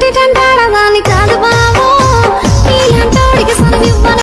dun dun